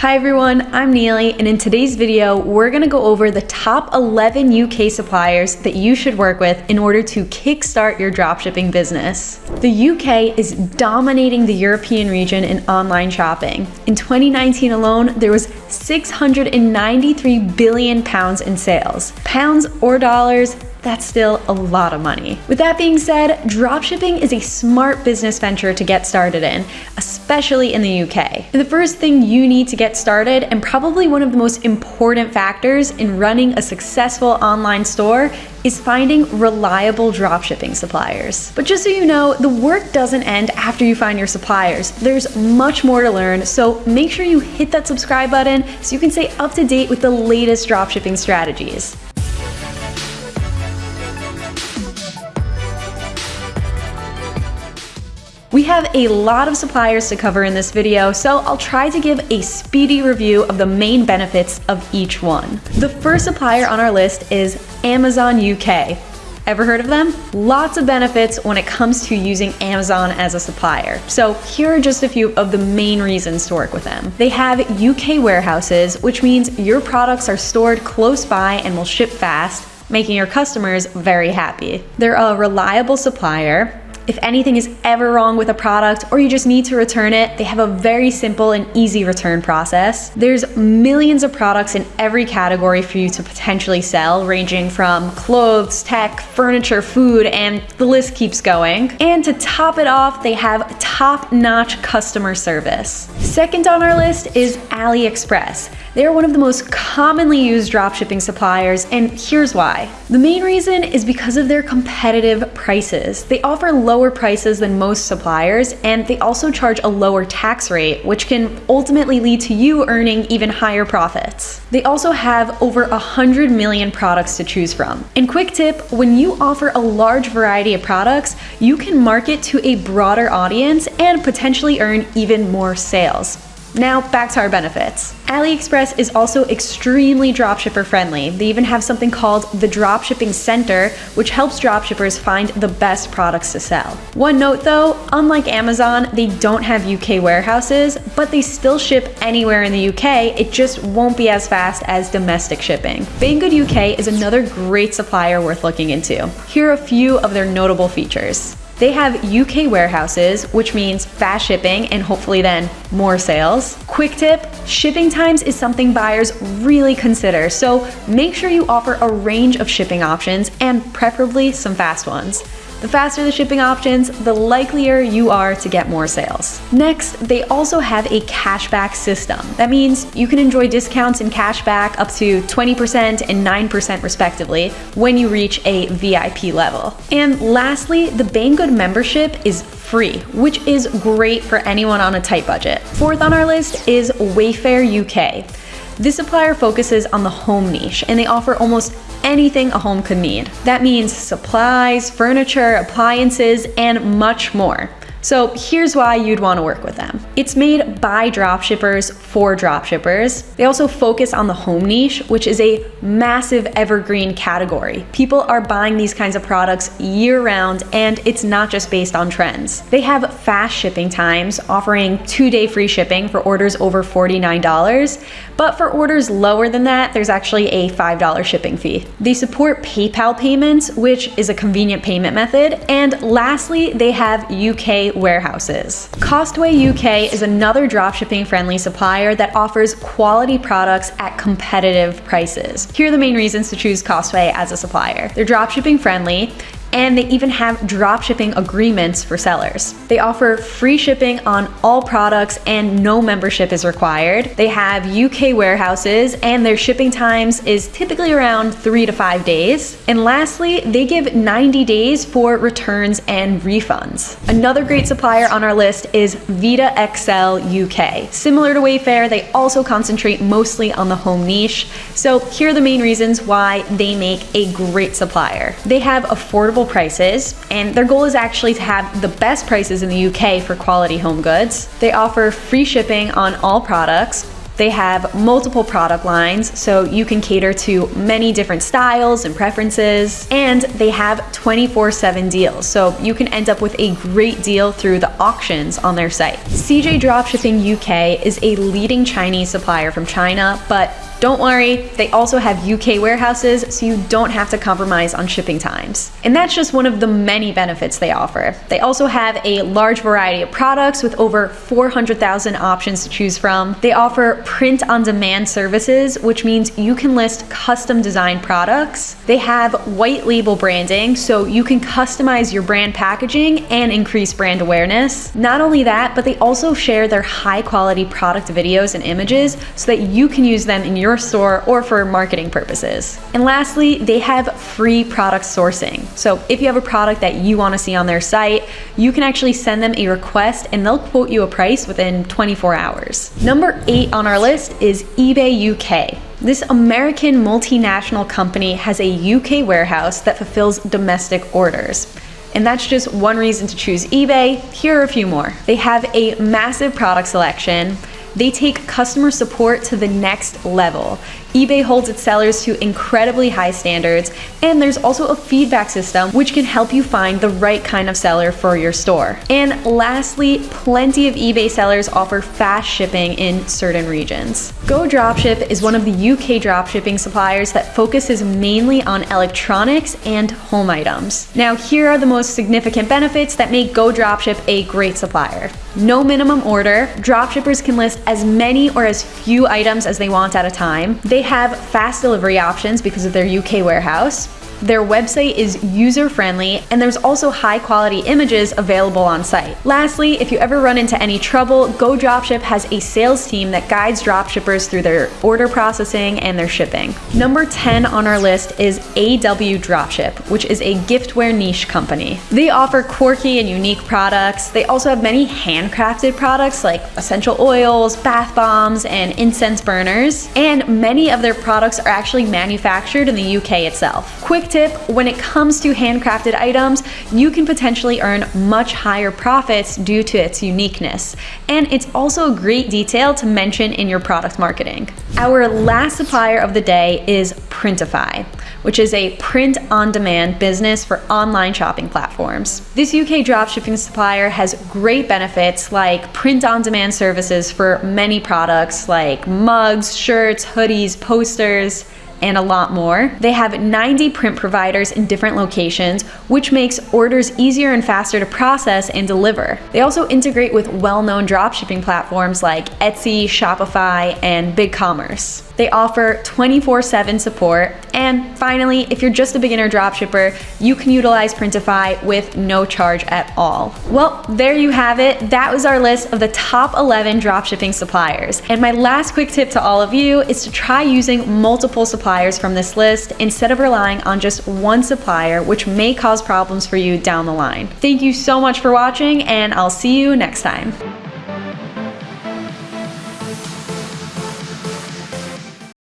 Hi everyone, I'm Neely, and in today's video, we're gonna go over the top 11 UK suppliers that you should work with in order to kickstart your dropshipping business. The UK is dominating the European region in online shopping. In 2019 alone, there was 693 billion pounds in sales. Pounds or dollars, that's still a lot of money. With that being said, dropshipping is a smart business venture to get started in, especially in the UK. The first thing you need to get started, and probably one of the most important factors in running a successful online store, is finding reliable dropshipping suppliers. But just so you know, the work doesn't end after you find your suppliers. There's much more to learn, so make sure you hit that subscribe button so you can stay up to date with the latest dropshipping strategies. We have a lot of suppliers to cover in this video, so I'll try to give a speedy review of the main benefits of each one. The first supplier on our list is Amazon UK. Ever heard of them? Lots of benefits when it comes to using Amazon as a supplier. So here are just a few of the main reasons to work with them. They have UK warehouses, which means your products are stored close by and will ship fast, making your customers very happy. They're a reliable supplier, if anything is ever wrong with a product or you just need to return it, they have a very simple and easy return process. There's millions of products in every category for you to potentially sell, ranging from clothes, tech, furniture, food, and the list keeps going. And to top it off, they have top-notch customer service. Second on our list is AliExpress. They are one of the most commonly used dropshipping suppliers, and here's why. The main reason is because of their competitive prices. They offer lower prices than most suppliers, and they also charge a lower tax rate, which can ultimately lead to you earning even higher profits. They also have over 100 million products to choose from. And quick tip, when you offer a large variety of products, you can market to a broader audience and potentially earn even more sales. Now back to our benefits. AliExpress is also extremely dropshipper friendly. They even have something called the Dropshipping Center, which helps dropshippers find the best products to sell. One note though, unlike Amazon, they don't have UK warehouses, but they still ship anywhere in the UK, it just won't be as fast as domestic shipping. Banggood UK is another great supplier worth looking into. Here are a few of their notable features. They have UK warehouses, which means fast shipping and hopefully then more sales. Quick tip, shipping times is something buyers really consider, so make sure you offer a range of shipping options and preferably some fast ones. The faster the shipping options, the likelier you are to get more sales. Next, they also have a cashback system. That means you can enjoy discounts and cashback up to 20% and 9% respectively when you reach a VIP level. And lastly, the Banggood membership is free, which is great for anyone on a tight budget. Fourth on our list is Wayfair UK. This supplier focuses on the home niche and they offer almost anything a home could need. That means supplies, furniture, appliances, and much more. So here's why you'd want to work with them. It's made by dropshippers for dropshippers. They also focus on the home niche, which is a massive evergreen category. People are buying these kinds of products year round and it's not just based on trends. They have fast shipping times, offering two-day free shipping for orders over $49, but for orders lower than that, there's actually a $5 shipping fee. They support PayPal payments, which is a convenient payment method. And lastly, they have UK warehouses. Costway UK is another dropshipping friendly supplier that offers quality products at competitive prices. Here are the main reasons to choose Costway as a supplier. They're dropshipping friendly, and they even have dropshipping agreements for sellers. They offer free shipping on all products and no membership is required. They have UK warehouses and their shipping times is typically around three to five days. And lastly, they give 90 days for returns and refunds. Another great supplier on our list is Vita XL UK. Similar to Wayfair, they also concentrate mostly on the home niche. So here are the main reasons why they make a great supplier. They have affordable prices, and their goal is actually to have the best prices in the UK for quality home goods. They offer free shipping on all products, they have multiple product lines, so you can cater to many different styles and preferences. And they have 24 7 deals, so you can end up with a great deal through the auctions on their site. CJ Dropshipping UK is a leading Chinese supplier from China, but don't worry, they also have UK warehouses, so you don't have to compromise on shipping times. And that's just one of the many benefits they offer. They also have a large variety of products with over 400,000 options to choose from. They offer print on demand services, which means you can list custom designed products. They have white label branding, so you can customize your brand packaging and increase brand awareness. Not only that, but they also share their high quality product videos and images so that you can use them in your your store or for marketing purposes. And lastly, they have free product sourcing. So if you have a product that you want to see on their site, you can actually send them a request and they'll quote you a price within 24 hours. Number eight on our list is eBay UK. This American multinational company has a UK warehouse that fulfills domestic orders. And that's just one reason to choose eBay. Here are a few more. They have a massive product selection. They take customer support to the next level eBay holds its sellers to incredibly high standards, and there's also a feedback system which can help you find the right kind of seller for your store. And lastly, plenty of eBay sellers offer fast shipping in certain regions. Go Dropship is one of the UK dropshipping suppliers that focuses mainly on electronics and home items. Now, here are the most significant benefits that make Go Dropship a great supplier. No minimum order, dropshippers can list as many or as few items as they want at a time. They they have fast delivery options because of their UK warehouse. Their website is user friendly and there's also high quality images available on site. Lastly, if you ever run into any trouble, Go Dropship has a sales team that guides dropshippers through their order processing and their shipping. Number 10 on our list is AW Dropship, which is a giftware niche company. They offer quirky and unique products. They also have many handcrafted products like essential oils, bath bombs, and incense burners. And many of their products are actually manufactured in the UK itself. Quick tip, when it comes to handcrafted items, you can potentially earn much higher profits due to its uniqueness. And it's also a great detail to mention in your product marketing. Our last supplier of the day is Printify which is a print on demand business for online shopping platforms. This UK dropshipping supplier has great benefits like print on demand services for many products like mugs, shirts, hoodies, posters, and a lot more. They have 90 print providers in different locations, which makes orders easier and faster to process and deliver. They also integrate with well-known dropshipping platforms like Etsy, Shopify, and BigCommerce. They offer 24-7 support. And finally, if you're just a beginner dropshipper, you can utilize Printify with no charge at all. Well, there you have it. That was our list of the top 11 dropshipping suppliers. And my last quick tip to all of you is to try using multiple suppliers from this list instead of relying on just one supplier, which may cause problems for you down the line. Thank you so much for watching, and I'll see you next time.